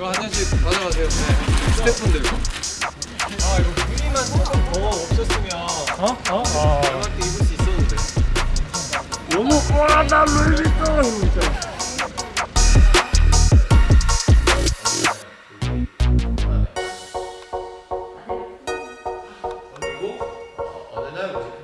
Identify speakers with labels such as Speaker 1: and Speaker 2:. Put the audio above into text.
Speaker 1: 이거 한 잔씩 가져가세요 네. 스태프분들 아 이거 분위만 조금 더 없었으면
Speaker 2: 어? 어? 아.
Speaker 1: 연말 때 입을 수 있었는데
Speaker 2: 너무 와나 루이비통 진짜 아, 그리고 어, 어느 날